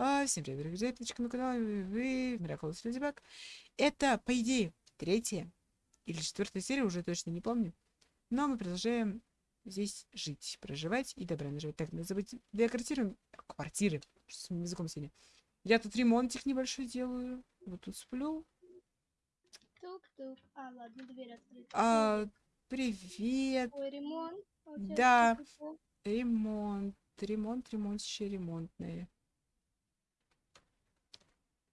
А, всем привет, дорогие друзья, подписчики на канал, вы, Miraculous Ladybug. Это, по идее, третья или четвертая серия, уже точно не помню. Но мы продолжаем здесь жить, проживать и добра наживать. Так, надо забыть две квартиры, квартиры, с языком сегодня. Я тут ремонтик небольшой делаю, вот тут сплю. Тук-тук. А, ладно, дверь открыта. А, привет, Ой, ремонт. А Да. такое? ремонт, ремонт, ремонтище ремонтное.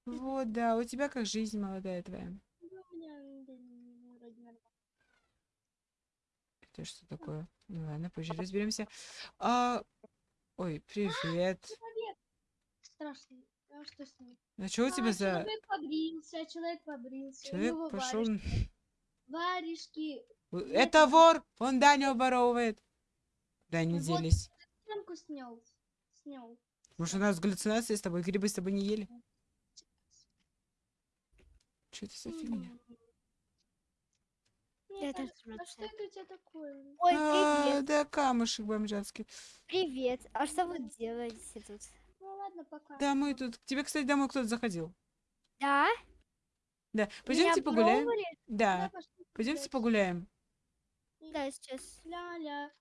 Вот, да, у тебя как жизнь молодая твоя? Ну, да. Это что такое? Ну ладно, позже разберемся. А... Ой, привет. Человек страшный. А что с ним? А что у тебя А, за... Человек побрился, человек побрился. у Человек пошел... варежки. Варежки. Это вор! Он Даню оборовывает. Куда они Вот. делись? Стенку снял. Снял. Может, у нас галлюцинации с тобой? Грибы с тобой не ели? Что это за фигня? Мне Это кажется, а что это у тебя такое? Ой, А, привет, да, камушек бомжатский. привет. А что вы делаете тут? Ну ладно, пока. Да, мы тут... К тебе, кстати, домой кто-то заходил. Да? Да, Меня пойдемте погуляем. пробовали? Да, Да, пошли пойдемте погуляем. Да, сейчас. Ля-ля.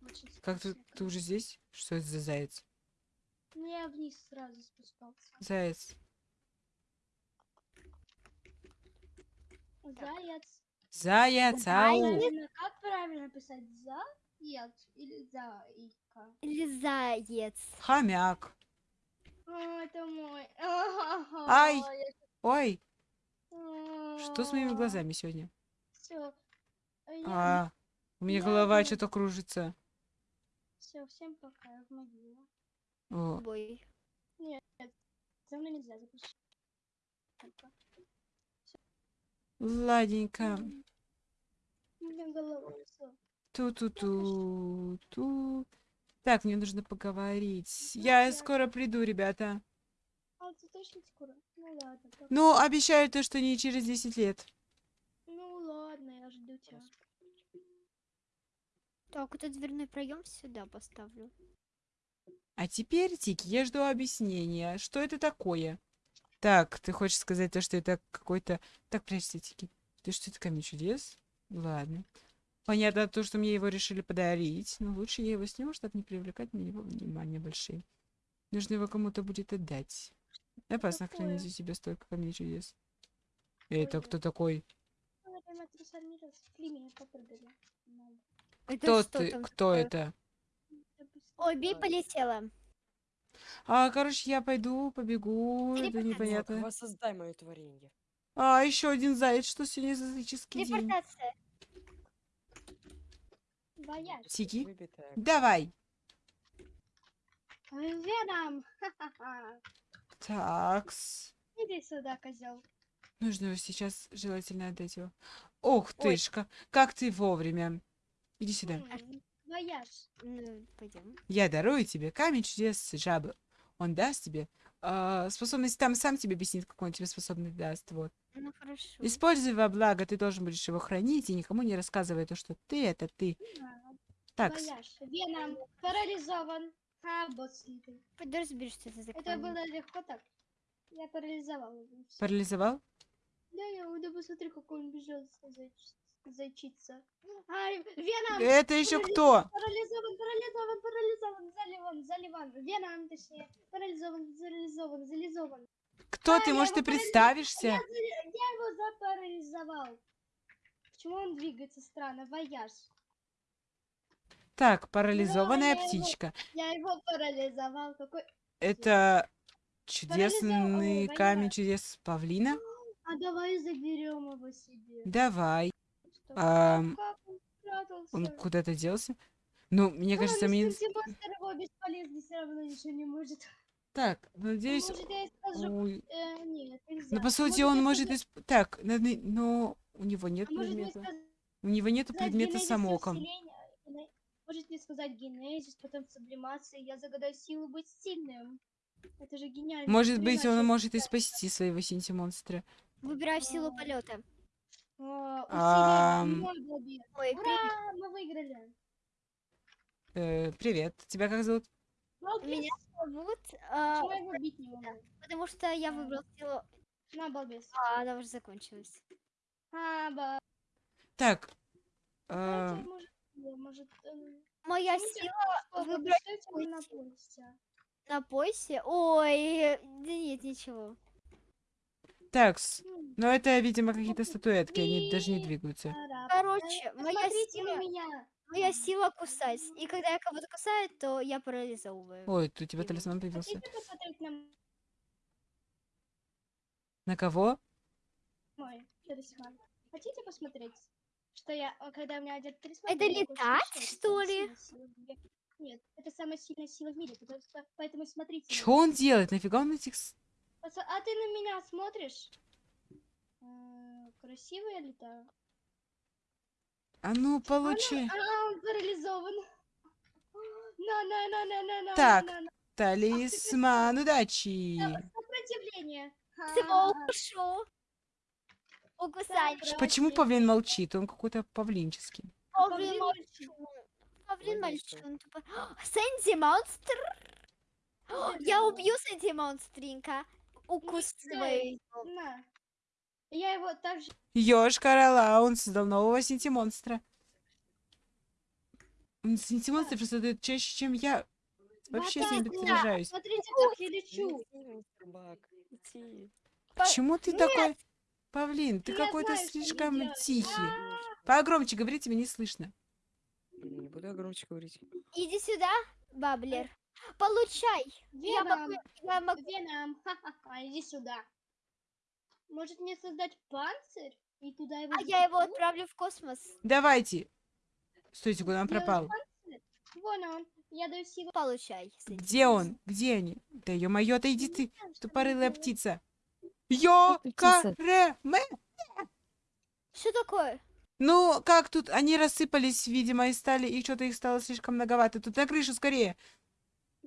Очень Как ты, ты уже здесь? Что это за заяц? Ну, я вниз сразу спускался. Заяц. Заяц. Заяц, ау! Как правильно писать? Заяц или заика? Или заяц. Хомяк. О, это мой. Ай! Ой, что с моими Все. глазами сегодня? Все. А, у меня голова что-то кружится. Все, всем пока, я в могилу. О, Бой. За мной нельзя запустить. ладненько. У меня голова всё. Ту-ту-ту. Ту. Так, мне нужно поговорить. Я Давай. скоро приду, ребята. А ты точно скоро? Ну. Ну, обещаю то, что не через 10 лет. Ну ладно, я жду тебя. Так, вот этот дверной проем сюда поставлю. А теперь, Тики, я жду объяснения. Что это такое? Так, ты хочешь сказать то, что это какой-то... Так, прячься, Тики. Ты что, это камень чудес? Ладно. Понятно то, что мне его решили подарить. Но лучше я его сниму, чтобы не привлекать на него внимание большие. Нужно его кому-то будет отдать. Опасно такое? хранить у себя столько камней чудес. Это кто такой? Ну. Надо. Это Кто Кто это? Ой, бей, полетела. А, короче, я пойду, побегу. Это непонятно. Воссоздай мое творение. А, еще один заяц. Что сегодня за языческий день? Телепортация. Вояж. Тики, Выбитая. давай. Веном! Ха-ха-ха. Такс. Иди сюда, козел. Нужно его сейчас желательно отдать его. Ох Ой. тышка, как ты вовремя. Иди сюда. Вояж. Ну, пойдем. Я дарую тебе камень чудес жабы. Он даст тебе а, способность, там сам тебе объяснит, какой он тебе способность даст. Вот. Ну, хорошо. Используй во благо, ты должен будешь его хранить и никому не рассказывай то, что ты это ты. Так, Вояж. Веном парализован. А, бот разберись, что это за Это было легко так. Я парализовал его. парализовал? Да, я да посмотри, какой он бежал зайчица. Ай, Веном! Это еще кто? Парализован, парализован, парализован, заливан, заливан. Веном, точнее. Парализован, парализован, зализован. Кто А, ты? я Может, ты его представишься? Я, я его запарализовал. Почему он двигается странно? Вояж. Так, парализованная я его- птичка. Я его парализовал. Какой... Это чудесный Парализованный камень чудес павлина. А давай заберем его себе. Давай. Как он куда-то делся? Ну, мне А, кажется, ну, мне... кстати, монстр его бесполезный, все равно ничего не может. Так, надеюсь... Может, скажу... Ой. э, нет, нельзя. Ну, по сути, Может, он может... исп- Так, надо- но у него нет а может предмета. сказать У него нету предмета самоком. Гене- Может мне сказать генезис, потом сублимация, я загадаю силу быть сильным. Это же гениально. Может быть, он может и спасти своего синти-монстра. Выбираю силу полета. Ура, мы выиграли. Э, привет. Тебя как зовут? Меня зовут, почему я его бить не могу? потому что я выбрал силу... На, балбес. А, она уже закончилась. А, ба... Так. Э, Моя сила выбрать на поясе? на поясе. Ой, да нет, ничего. Так, но это, видимо, какие-то статуэтки, они даже не двигаются. Короче, моя сила, меня. моя сила кусать. И когда я кого-то кусаю, то я парализовываю. Ой, тут у тебя талисман появился. Хотите посмотреть на На кого? мой талисман? Хотите посмотреть, что я, а, когда у меня одет талисман? Это летать, что ли? Нет, это самая сильная сила в мире, потому что, поэтому смотрите. Что он делает? Нафига он этих... Пацан, А ты на меня смотришь? М, Красиво я летаю? А ну, получи. А, он парализован. На, на, на, на, на, на, Так. на, на. Талисман удачи. Сопротивление. Всего. Укусать. Так, Почему павлин молчит? Он какой-то павлинческий. Павлин мальчун. Павлин тупо. Сэнди монстр. Я убью Сэнди монстринка. На. Я его также... Ёж Корола, он создал нового синти-монстра. Синти-монстры просто дают чаще, чем я. Вообще с ними Да, сражаюсь. Смотрите, как я лечу. Почему ты такой... Павлин, ты какой-то слишком тихий. Погромче говори, тебя не слышно. Не буду громче говорить. Иди сюда, Баблер. Получай. Я могу, Веном. я могу. Веном. Ха-ха-ха. Иди сюда. Может мне создать панцирь? И туда его А я его отправлю в космос. Давайте. Стойте, куда он пропал? Вон он. Я даю силу. Получай. Где он? Где они? Да ё-моё, отойди ты, тупорылая птица. Ё-ка-ре-ме! Что такое? Ну, как тут? Они рассыпались, видимо, и стали, и что-то их стало слишком многовато. Тут на крышу скорее.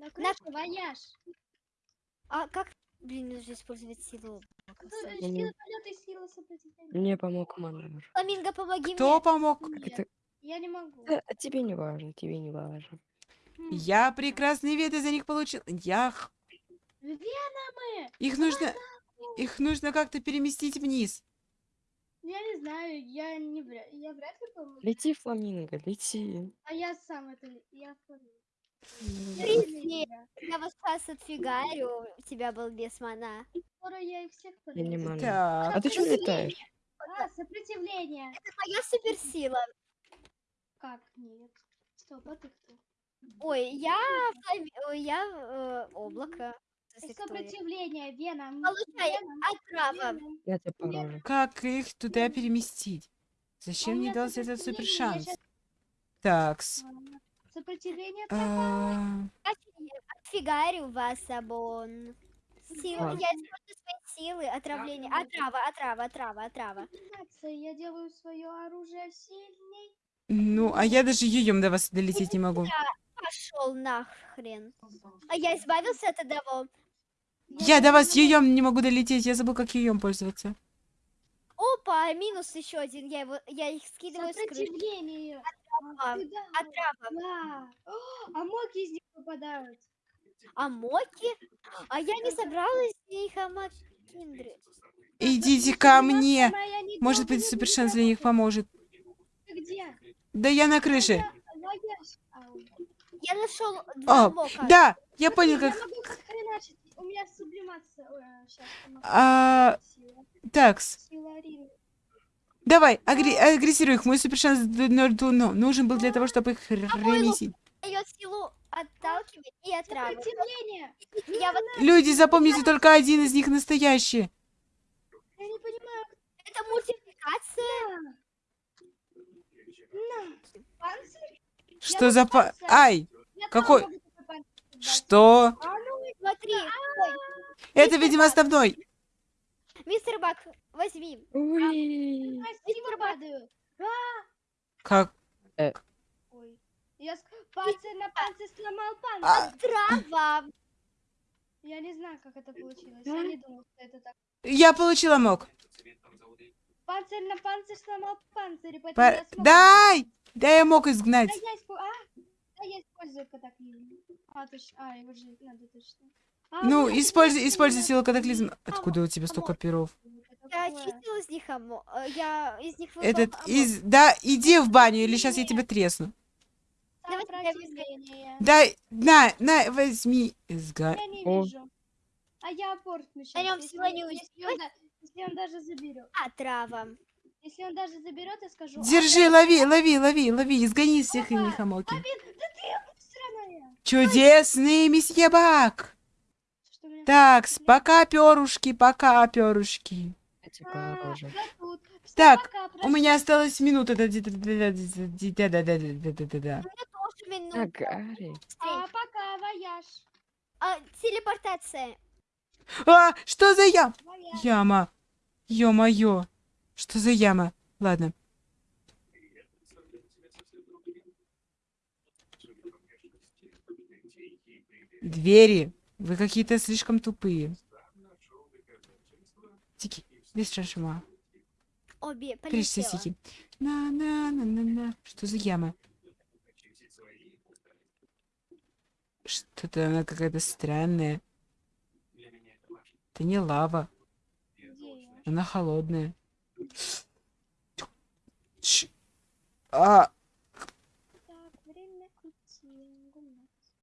На крышу вояж. А как, блин, нужно использовать силу? Э, Сэнди? Сила полета и сила сопротивления. Мне помог маневр. Фламинго, помоги Кто мне. помог? Как Нет, это? я не могу. А тебе не важно, тебе не важно. Я прекрасный вид из-за них получил. Я... х- Веномы! Их нужно... Их нужно как-то переместить вниз. Я не знаю, я не я вряд ли помогу. Лети, фламинго, лети. А я сам это, я помогу. Я Привет. вас сейчас отфигарю. У тебя был без мана. Скоро я их всех Я не могу. Так. А ты что летаешь? А, сопротивление. Это моя суперсила. Как? Нет. Стоп, а ты кто? Ой, я, я э, облако. Сопротивление, Веном. Получай отрава. Я тебя порожу. Как их туда переместить? Зачем мне меня дался этот сопротивление, супер я шанс? щас- Такс. Сопротивление. А, Отфигарю вас, Абон. Сила, Ладно. я использую свои силы, отравление. Отрава, отрава, отрава, отрава. Я делаю свое оружие сильней. Ну, а я даже юем до вас долететь не могу. Пошел нахрен. А я избавился от одного. Я до вас юем не могу долететь. Я забыл, как юем пользоваться. Опа, минус еще один. Я его, я их скидываю с крыши. А, да. Отрава. Да. О, А моки из них выпадают. А моки? А я не собралась из них амакиндры. Идите ко мне. Может быть, не супер будет шанс для них поможет. Ты где? Да я на крыше. Я нашел два О, мока. да, я Смотри, понял, как... Я могу хреначить. У меня сублимация. Ой, а, щас, она- А, такс. Сила Рин. Давай, агри- агрессируй их. Мой супер шанс д- н- д- ну, нужен был для того, чтобы их ремесить. Силу отталкивать и. Я вот Люди, запомните, только один из них настоящий. Я не понимаю. это мультипликация. Что за па... Ай! Какой-. Что? А ну, ой, Это, видимо, основной. Мистер Бак, возьми. Ой. красиво падаю. Как? Ой. Я с- панцирь на панцирь сломал панцирь. А, Трава. Я не знаю, как это получилось. Я не думал, что это так. я получила мог. Панцирь на панцирь сломал панцирь, поэтому Па- я смог... Дай! Дай я мог изгнать. Да я испу- А! А я использую катаклизм. А, точно. А, его же надо точно. А, Ну, используй, используй силу катаклизма. Откуда у тебя столько перов? Я такое. очистила из них амо... э, Я из них Этот из... Да, иди в баню, или сейчас я тебя тресну. Дай, на, на, возьми. Изга... Я не вижу. А я апорт сейчас. На если, всего не да- если он даже заберет. А, трава. Если он даже заберет, я скажу. Держи, «А, лови, лови, лови, лови, изгони всех Опа, их амоки. Да ты сраная. Чудесный месье Бак. Так, пока, перушки, пока, перушки. Так, у меня осталось минута. Пока, вояж. Телепортация. А, что за яма? Яма. Ё-моё. Что за яма? Ладно. Двери. Вы какие-то слишком тупые. Тики, без шашма. Обе полетела. Сики. На-на-на-на-на. Что за яма? Что-то она какая-то странная. Это не лава. Она холодная. А,